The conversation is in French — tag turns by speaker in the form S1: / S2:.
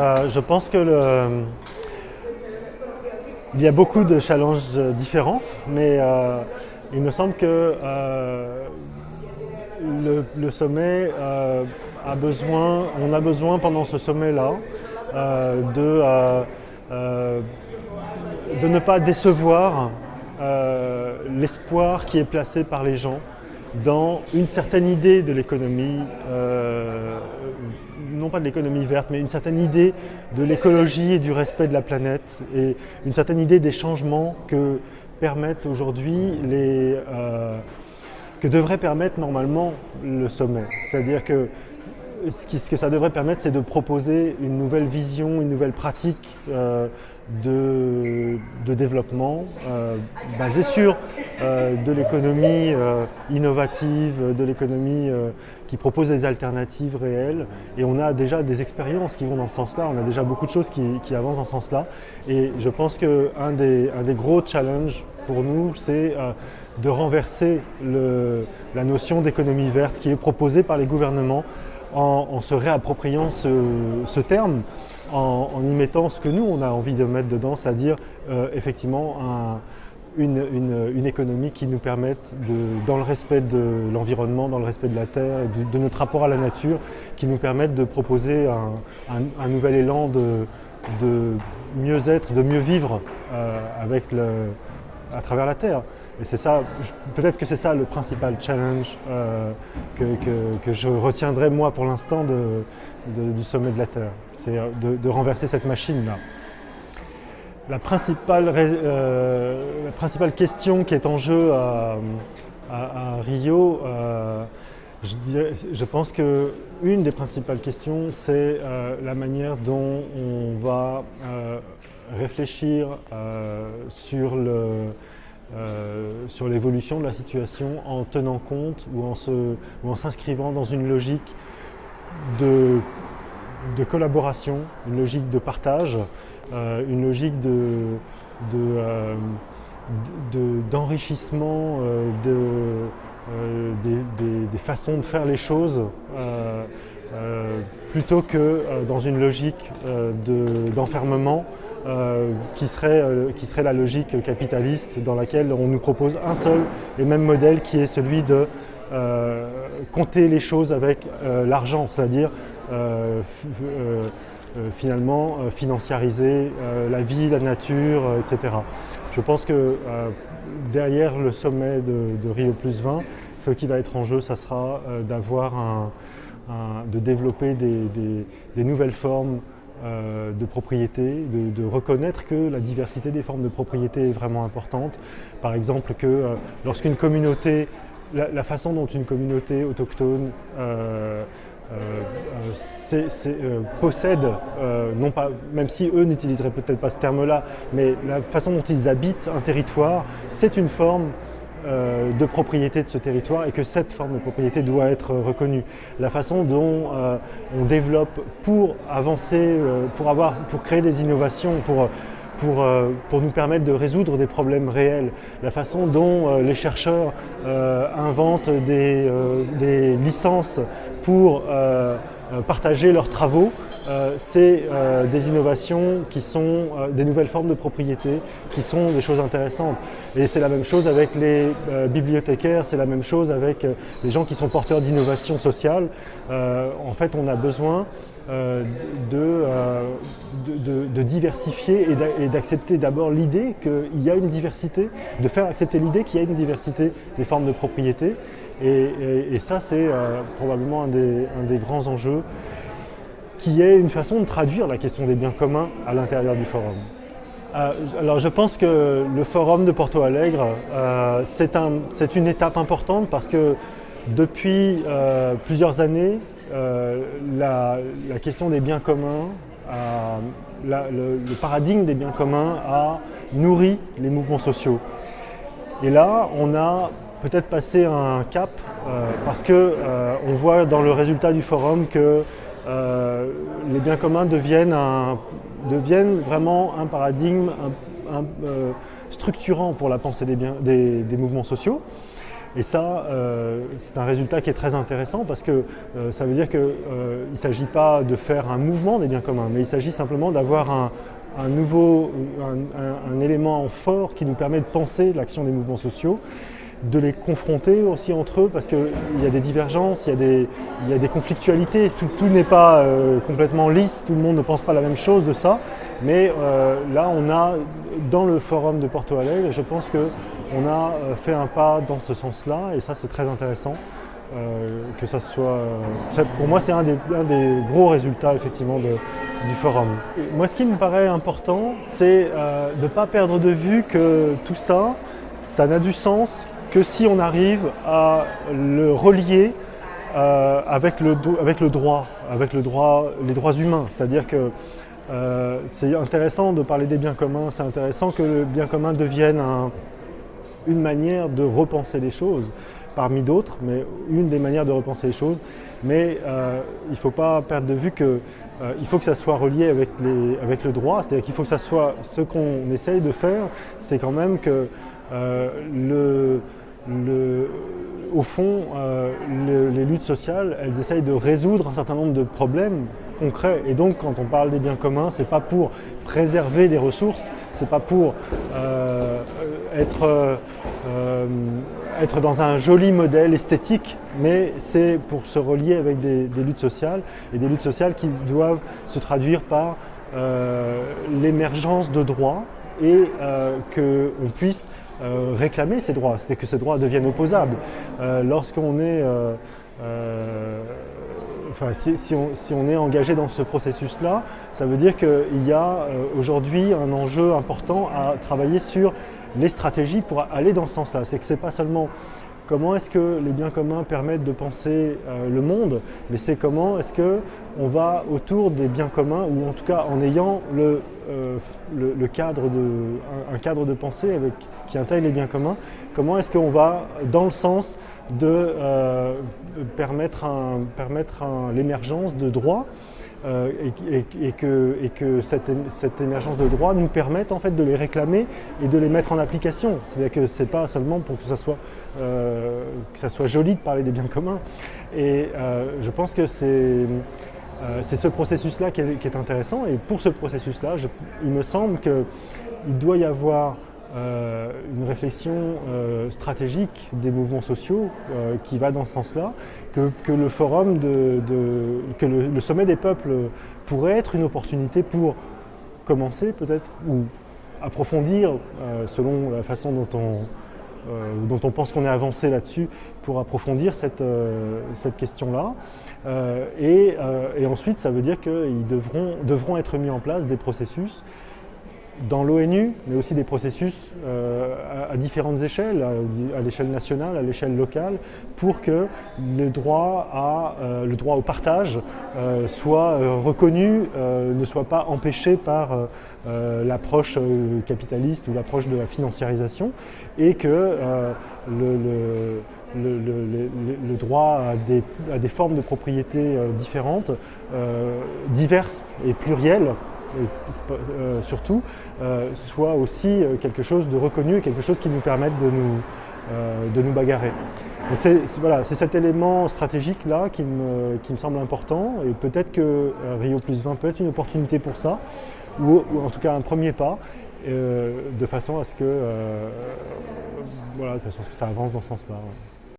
S1: Euh, je pense que il y a beaucoup de challenges différents, mais euh, il me semble que euh, le, sommet a besoin, on a besoin pendant ce sommet-là de, ne pas décevoir l'espoir qui est placé par les gens dans une certaine idée de l'économie, euh, non pas de l'économie verte, mais une certaine idée de l'écologie et du respect de la planète, et une certaine idée des changements que permettent aujourd'hui les... Euh, que devrait permettre normalement le sommet. C'est-à-dire que ce, que ça devrait permettre, c'est de proposer une nouvelle vision, une nouvelle pratique euh, de, développement euh, basé sur euh, de l'économie euh, innovative, de l'économie qui propose des alternatives réelles. Et on a déjà des expériences qui vont dans ce sens-là, on a déjà beaucoup de choses qui, avancent dans ce sens-là. Et je pense qu'un des, un des gros challenges pour nous, c'est de renverser la notion d'économie verte qui est proposée par les gouvernements en, se réappropriant ce terme en, y mettant ce que nous, on a envie de mettre dedans, c'est-à-dire euh, effectivement une, économie qui nous permette, dans le respect de l'environnement, dans le respect de la terre, de, notre rapport à la nature, qui nous permette de proposer un, nouvel élan de, mieux-être, de mieux vivre euh, avec à travers la terre. Et c'est ça, peut-être que c'est ça le principal challenge euh, que, je retiendrai moi pour l'instant du sommet de la Terre. C'est euh, de, renverser cette machine-là. La principale, euh, principale question qui est en jeu à, Rio, je, pense qu'une des principales questions, c'est la manière dont on va réfléchir sur le sur l'évolution de la situation en tenant compte ou en s'inscrivant dans une logique de, de, collaboration, une logique de partage, euh, une logique d'enrichissement de, euh, des, façons de faire les choses plutôt que dans une logique d'enfermement euh, qui, serait, euh, qui serait la logique capitaliste dans laquelle on nous propose un seul et même modèle qui est celui de euh, compter les choses avec l'argent, c'est-à-dire finalement financiariser la vie, la nature, etc. Je pense que derrière le sommet de, Rio Plus 20, ce qui va être en jeu, ça sera d'avoir un, de développer des nouvelles formes euh, de propriété, de, reconnaître que la diversité des formes de propriété est vraiment importante. Par exemple, que euh, lorsqu'une communauté, la, façon dont une communauté autochtone euh, possède, non pas, même si eux n'utiliseraient peut-être pas ce terme-là, mais la façon dont ils habitent un territoire, c'est une forme euh, de propriété de ce territoire et que cette forme de propriété doit être reconnue. La façon dont euh, on développe pour avancer, euh, pour, créer des innovations, pour, nous permettre de résoudre des problèmes réels, la façon dont les chercheurs inventent des, licences pour partager leurs travaux, euh, c'est euh, des innovations qui sont euh, des nouvelles formes de propriété, qui sont des choses intéressantes. Et c'est la même chose avec les bibliothécaires, c'est la même chose avec les gens qui sont porteurs d'innovation sociale. en fait, on a besoin de, diversifier et d'accepter d'abord l'idée qu'il y a une diversité, de faire accepter l'idée qu'il y a une diversité des formes de propriété. Et, ça, c'est probablement un des grands enjeux qui est une façon de traduire la question des biens communs à l'intérieur du forum. Euh, alors je pense que le forum de Porto Alegre, euh, c'est une étape importante parce que depuis euh, plusieurs années, la, question des biens communs, le, le, paradigme des biens communs a nourri les mouvements sociaux. Et là, on a peut-être passé un cap parce qu'on voit dans le résultat du forum que euh, les biens communs deviennent, vraiment un paradigme euh, structurant pour la pensée des, mouvements sociaux. Et ça, c'est un résultat qui est très intéressant parce que ça veut dire qu'il ne s'agit pas de faire un mouvement des biens communs, mais il s'agit simplement d'avoir un, un un, élément fort qui nous permet de penser l'action des mouvements sociaux, de les confronter aussi entre eux parce qu'il y a des divergences, il y a des, il y a des conflictualités, tout, n'est pas euh, complètement lisse, tout le monde ne pense pas la même chose de ça, mais euh, là on a, dans le forum de Porto Alegre, je pense qu'on a euh, fait un pas dans ce sens-là et ça c'est très intéressant. que ça soit, pour moi c'est un des, un des, gros résultats effectivement du forum. Moi, ce qui me paraît important, c'est de ne pas perdre de vue que tout ça, ça n'a du sens que si on arrive à le relier euh, avec, le, avec le droit, avec le les droits humains. C'est-à-dire que euh, c'est intéressant de parler des biens communs, c'est intéressant que le bien commun devienne une manière de repenser les choses, parmi d'autres, mais une des manières de repenser les choses. Mais il ne faut pas perdre de vue que euh, il faut que ça soit relié avec, le droit, c'est-à-dire qu'il faut que ça soit ce qu'on essaye de faire, c'est quand même que euh, au fond, euh, les luttes sociales, elles essayent de résoudre un certain nombre de problèmes concrets. Et donc, quand on parle des biens communs, ce n'est pas pour préserver des ressources, ce n'est pas pour être euh, être dans un joli modèle esthétique, mais c'est pour se relier avec des, luttes sociales, et des luttes sociales qui doivent se traduire par euh, l'émergence de droits et euh, qu'on puisse réclamer ces droits, c'est-à-dire que ces droits deviennent opposables. Lorsqu'on est Enfin, si, on, si, on, est engagé dans ce processus-là, ça veut dire qu'il y a aujourd'hui un enjeu important à travailler sur les stratégies pour aller dans ce sens-là. C'est que ce n'est pas seulement comment est-ce que les biens communs permettent de penser euh, le monde, mais c'est comment est-ce qu'on va autour des biens communs, ou en tout cas en ayant euh, un, cadre de pensée qui intègre les biens communs, comment est-ce qu'on va dans le sens de euh, permettre l'émergence de droits euh, et, que, cette, émergence de droits nous permette en fait de les réclamer et de les mettre en application. C'est-à-dire que ce n'est pas seulement pour que ça, soit, euh, que ça soit joli de parler des biens communs. Et euh, je pense que c'est ce processus-là qui, qui, est intéressant. Et pour ce processus-là, il me semble qu'il doit y avoir euh, une réflexion euh, stratégique des mouvements sociaux euh, qui va dans ce sens-là, que, le forum, de, que le, sommet des peuples pourrait être une opportunité pour commencer peut-être, ou approfondir selon la façon dont on, dont on pense qu'on est avancé là-dessus, pour approfondir cette, cette question-là. Et, et, ensuite, ça veut dire qu'ils devront, devront être mis en place des processus dans l'ONU, mais aussi des processus euh, à, différentes échelles, à, l'échelle nationale, à l'échelle locale, pour que le droit, à, euh, le droit au partage euh, soit reconnu, ne soit pas empêché par l'approche capitaliste ou l'approche de la financiarisation, et que le, droit à des, formes de propriété différentes, diverses et plurielles, euh, surtout, euh, soit aussi euh, quelque chose de reconnu, quelque chose qui nous permette de nous, bagarrer. C'est voilà, cet élément stratégique-là qui me, qui me, semble important et peut-être que Rio plus 20 peut être une opportunité pour ça, ou, en tout cas un premier pas, de façon à ce que, de façon à ce que ça avance dans ce sens-là.